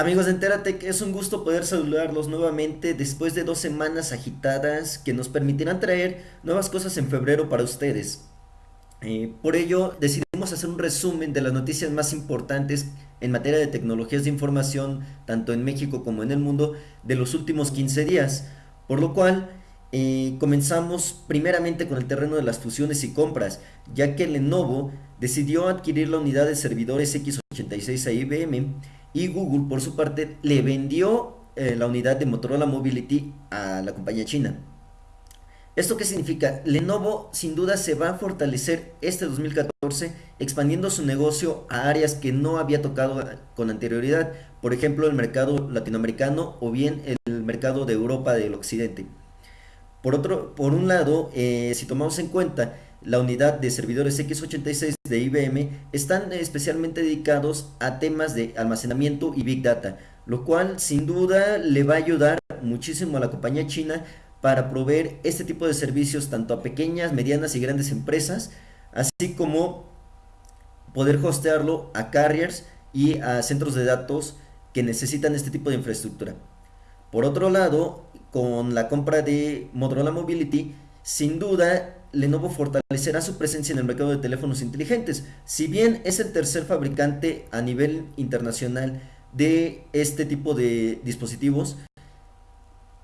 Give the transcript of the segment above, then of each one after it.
Amigos de Enteratec, es un gusto poder saludarlos nuevamente después de dos semanas agitadas que nos permitirán traer nuevas cosas en febrero para ustedes. Eh, por ello, decidimos hacer un resumen de las noticias más importantes en materia de tecnologías de información, tanto en México como en el mundo, de los últimos 15 días. Por lo cual, eh, comenzamos primeramente con el terreno de las fusiones y compras, ya que Lenovo decidió adquirir la unidad de servidores X86 a IBM y Google por su parte le vendió eh, la unidad de Motorola Mobility a la compañía china. ¿Esto qué significa? Lenovo sin duda se va a fortalecer este 2014 expandiendo su negocio a áreas que no había tocado con anterioridad, por ejemplo el mercado latinoamericano o bien el mercado de Europa del occidente. Por, otro, por un lado, eh, si tomamos en cuenta la unidad de servidores X86 de IBM están especialmente dedicados a temas de almacenamiento y Big Data, lo cual sin duda le va a ayudar muchísimo a la compañía china para proveer este tipo de servicios tanto a pequeñas, medianas y grandes empresas, así como poder hostearlo a carriers y a centros de datos que necesitan este tipo de infraestructura. Por otro lado, con la compra de Motorola Mobility, sin duda Lenovo fortalecerá su presencia en el mercado de teléfonos inteligentes. Si bien es el tercer fabricante a nivel internacional de este tipo de dispositivos,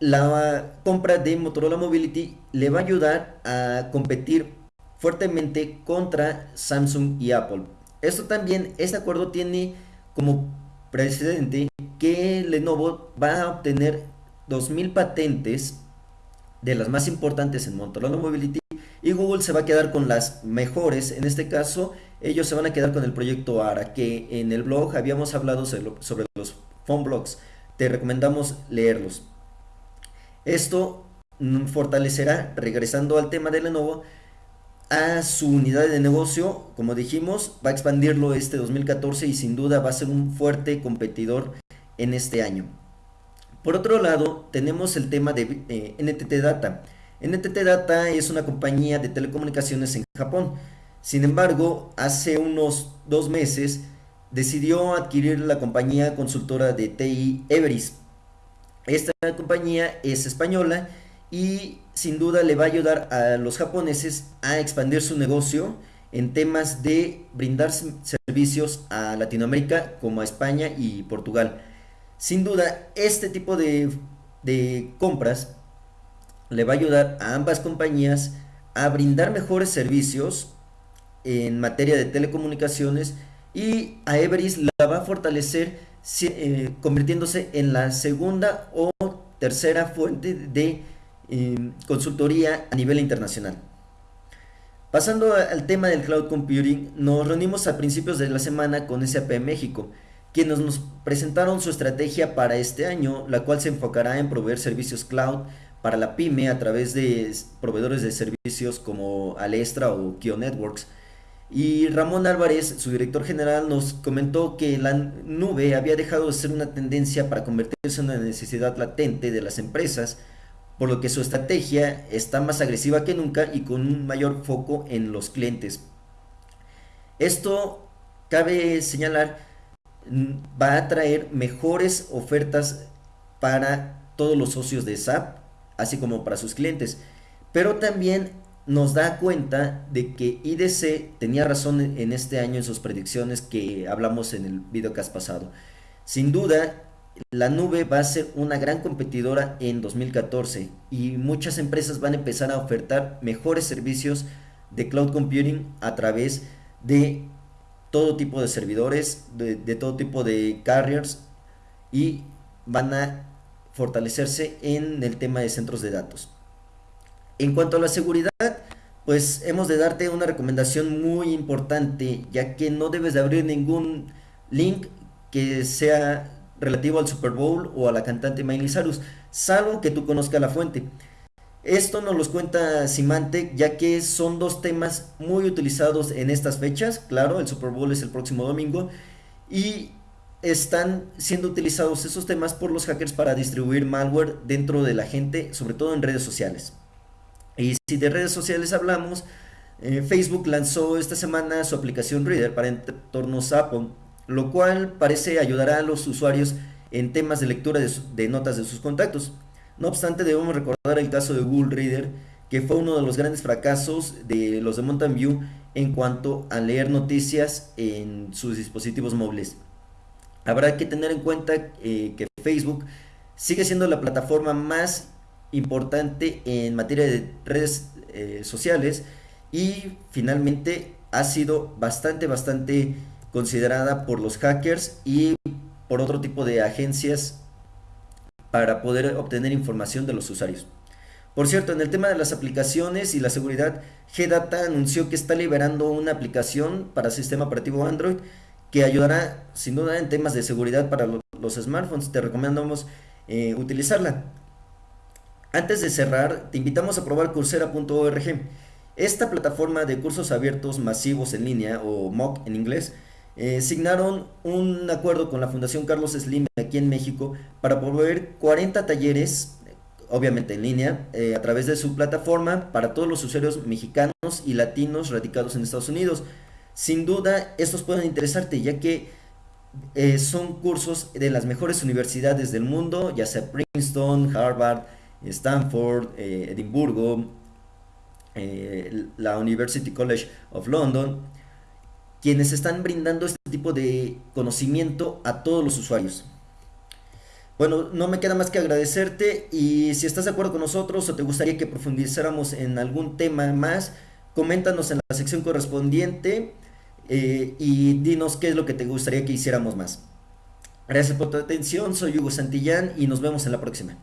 la compra de Motorola Mobility le va a ayudar a competir fuertemente contra Samsung y Apple. Esto también, este acuerdo tiene como precedente que Lenovo va a obtener 2.000 patentes de las más importantes en Motorola Mobility y Google se va a quedar con las mejores. En este caso, ellos se van a quedar con el proyecto ARA, que en el blog habíamos hablado sobre los phone blogs. Te recomendamos leerlos. Esto mm, fortalecerá, regresando al tema de Lenovo, a su unidad de negocio, como dijimos, va a expandirlo este 2014 y sin duda va a ser un fuerte competidor en este año. Por otro lado, tenemos el tema de eh, NTT Data. NTT Data es una compañía de telecomunicaciones en Japón. Sin embargo, hace unos dos meses decidió adquirir la compañía consultora de TI Everis. Esta compañía es española y sin duda le va a ayudar a los japoneses a expandir su negocio en temas de brindar servicios a Latinoamérica como a España y Portugal. Sin duda, este tipo de, de compras le va a ayudar a ambas compañías a brindar mejores servicios en materia de telecomunicaciones y a Everis la va a fortalecer eh, convirtiéndose en la segunda o tercera fuente de eh, consultoría a nivel internacional. Pasando al tema del cloud computing, nos reunimos a principios de la semana con SAP México, quienes nos presentaron su estrategia para este año, la cual se enfocará en proveer servicios cloud para la pyme a través de proveedores de servicios como Alestra o Kio Networks. Y Ramón Álvarez, su director general, nos comentó que la nube había dejado de ser una tendencia para convertirse en una necesidad latente de las empresas, por lo que su estrategia está más agresiva que nunca y con un mayor foco en los clientes. Esto, cabe señalar, va a traer mejores ofertas para todos los socios de SAP, así como para sus clientes. Pero también nos da cuenta de que IDC tenía razón en este año en sus predicciones que hablamos en el videocast pasado. Sin duda, la nube va a ser una gran competidora en 2014 y muchas empresas van a empezar a ofertar mejores servicios de cloud computing a través de todo tipo de servidores, de, todo tipo de carriers y van a fortalecerse en el tema de centros de datos. En cuanto a la seguridad, pues hemos de darte una recomendación muy importante, ya que no debes de abrir ningún link que sea relativo al Super Bowl o a la cantante Miley Cyrus, salvo que tú conozcas la fuente. Esto nos los cuenta Symantec ya que son dos temas muy utilizados en estas fechas. Claro, el Super Bowl es el próximo domingo y están siendo utilizados esos temas por los hackers para distribuir malware dentro de la gente, sobre todo en redes sociales. Y si de redes sociales hablamos, eh, Facebook lanzó esta semana su aplicación Reader para entornos Apple, lo cual parece ayudará a los usuarios en temas de lectura de, notas de sus contactos. No obstante, debemos recordar el caso de Google Reader, que fue uno de los grandes fracasos de los de Mountain View en cuanto a leer noticias en sus dispositivos móviles. Habrá que tener en cuenta eh, que Facebook sigue siendo la plataforma más importante en materia de redes eh, sociales y finalmente ha sido bastante, bastante considerada por los hackers y por otro tipo de agencias para poder obtener información de los usuarios. Por cierto, en el tema de las aplicaciones y la seguridad, GData anunció que está liberando una aplicación para sistema operativo Android que ayudará sin duda en temas de seguridad para los smartphones. Te recomendamos eh, utilizarla. Antes de cerrar, te invitamos a probar coursera.org. Esta plataforma de cursos abiertos masivos en línea, o MOOC en inglés, eh, signaron un acuerdo con la Fundación Carlos Slim aquí en México para proveer 40 talleres, obviamente en línea, eh, a través de su plataforma para todos los usuarios mexicanos y latinos radicados en Estados Unidos. Sin duda, estos pueden interesarte ya que eh, son cursos de las mejores universidades del mundo, ya sea Princeton, Harvard, Stanford, Edimburgo, la University College of London quienes están brindando este tipo de conocimiento a todos los usuarios. Bueno, no me queda más que agradecerte y si estás de acuerdo con nosotros o te gustaría que profundizáramos en algún tema más, coméntanos en la sección correspondiente eh, y dinos qué es lo que te gustaría que hiciéramos más. Gracias por tu atención, soy Hugo Santillán y nos vemos en la próxima.